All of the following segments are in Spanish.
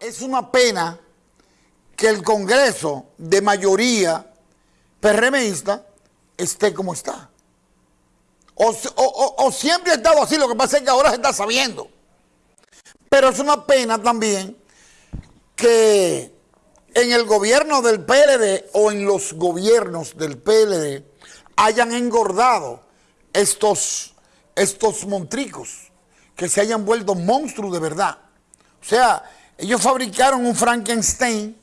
Es una pena que el Congreso de mayoría PRMista esté como está. O, siempre ha estado así, lo que pasa es que ahora se está sabiendo. Pero es una pena también que en el gobierno del PLD o en los gobiernos del PLD hayan engordado estos, estos montricos, que se hayan vuelto monstruos de verdad. O sea, ellos fabricaron un Frankenstein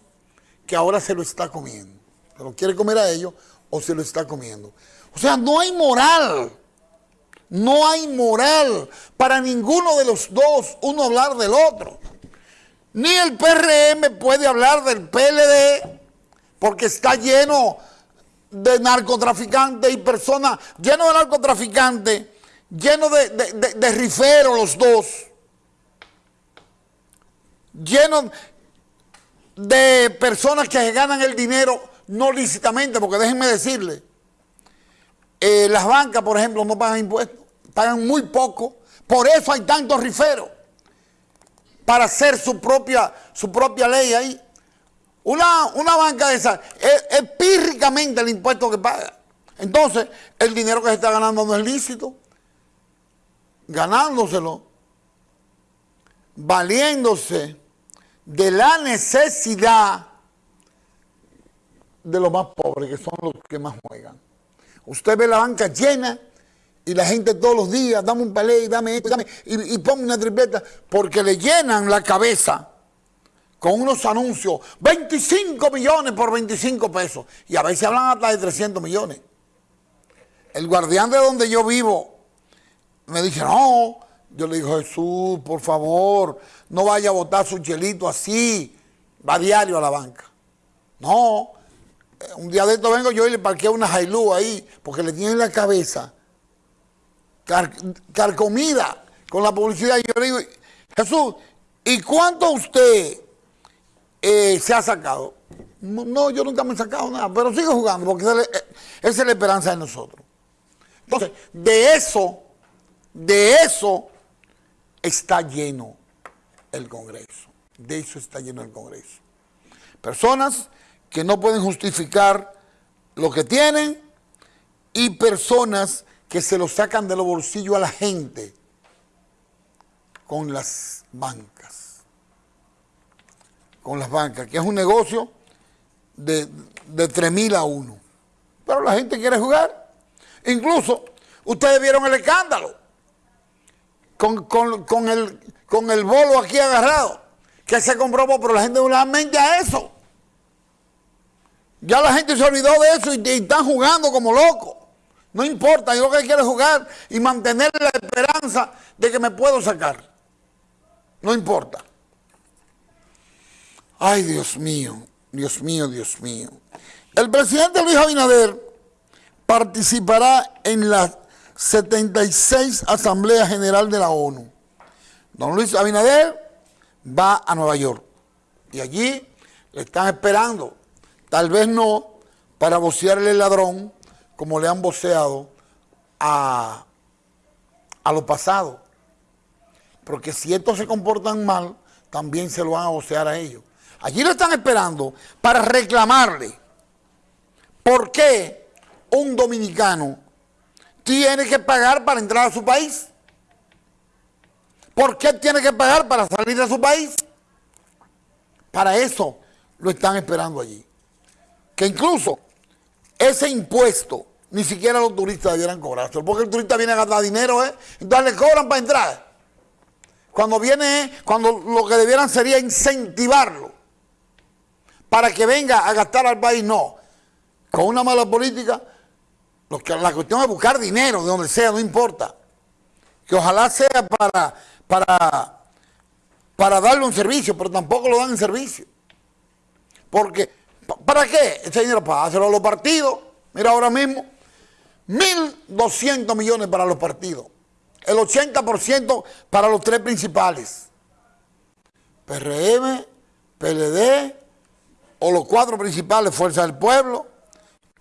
que ahora se lo está comiendo. Se lo quiere comer a ellos o se lo está comiendo. O sea, no hay moral. No hay moral para ninguno de los dos, uno hablar del otro. Ni el PRM puede hablar del PLD porque está lleno de narcotraficantes y personas, lleno de narcotraficantes, lleno de, de riferos los dos lleno de personas que ganan el dinero no lícitamente, porque déjenme decirle, eh, las bancas, por ejemplo, no pagan impuestos, pagan muy poco, por eso hay tantos riferos, para hacer su propia, su propia ley ahí. Una, una banca de esa es, es pírricamente el impuesto que paga. Entonces, el dinero que se está ganando no es lícito. Ganándoselo, valiéndose de la necesidad de los más pobres, que son los que más juegan. Usted ve la banca llena y la gente todos los días, dame un palé, dame esto, dame, y, y una tripleta, porque le llenan la cabeza con unos anuncios, 25 millones por 25 pesos, y a veces hablan hasta de 300 millones. El guardián de donde yo vivo me dice, no, yo le digo, Jesús, por favor, no vaya a botar su chelito así, va diario a la banca. No, eh, un día de esto vengo yo y le parqueo una Jailú ahí, porque le tienen la cabeza carcomida con la publicidad. Y yo le digo, Jesús, ¿y cuánto usted eh, se ha sacado? No, yo nunca me he sacado nada, pero sigo jugando, porque esa es la esperanza de nosotros. Entonces, de eso, de eso está lleno el Congreso. De eso está lleno el Congreso. Personas que no pueden justificar lo que tienen y personas que se lo sacan de los bolsillos a la gente con las bancas. Con las bancas, que es un negocio de, de 3 mil a 1. Pero la gente quiere jugar. Incluso, ustedes vieron el escándalo con, el, con el bolo aquí agarrado, que se comprobó, pero la gente no le mente a eso. Ya la gente se olvidó de eso y, están jugando como locos. No importa, yo lo que quiero es jugar y mantener la esperanza de que me puedo sacar. No importa. Ay, Dios mío, Dios mío, Dios mío. El presidente Luis Abinader participará en la 76 Asamblea General de la ONU. Don Luis Abinader va a Nueva York y allí le están esperando, tal vez no para vocearle el ladrón como le han voceado a, a los pasados. Porque si estos se comportan mal, también se lo van a vocear a ellos. Allí lo están esperando para reclamarle por qué un dominicano tiene que pagar para entrar a su país. ¿Por qué tiene que pagar para salir de su país? Para eso lo están esperando allí. Que incluso ese impuesto ni siquiera los turistas debieran cobrarse, porque el turista viene a gastar dinero, ¿eh? Entonces le cobran para entrar. Cuando viene, cuando lo que debieran sería incentivarlo para que venga a gastar al país, no. Con una mala política la cuestión es buscar dinero, de donde sea, no importa. Que ojalá sea para, para, para darle un servicio, pero tampoco lo dan en servicio. Porque, ¿para qué? Ese dinero para hacerlo a los partidos. Mira ahora mismo, 1.200 millones para los partidos. El 80% para los tres principales. PRM, PLD, o los cuatro principales, Fuerza del Pueblo,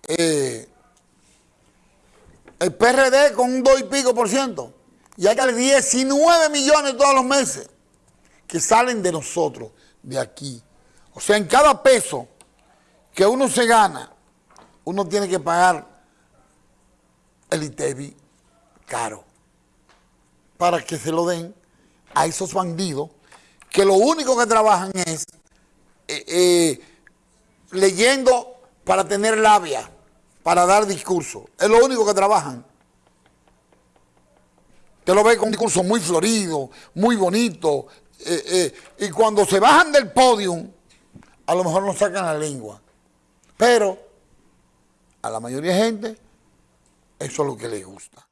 eh, el PRD con un 2 y pico por ciento. Y hay 19 millones todos los meses que salen de nosotros, de aquí. O sea, en cada peso que uno se gana, uno tiene que pagar el ITEVI caro para que se lo den a esos bandidos que lo único que trabajan es eh, eh, leyendo para tener labia, para dar discurso. Es lo único que trabajan. Usted lo ve con un discurso muy florido, muy bonito, eh, y cuando se bajan del podium, a lo mejor no sacan la lengua. Pero a la mayoría de gente, eso es lo que les gusta.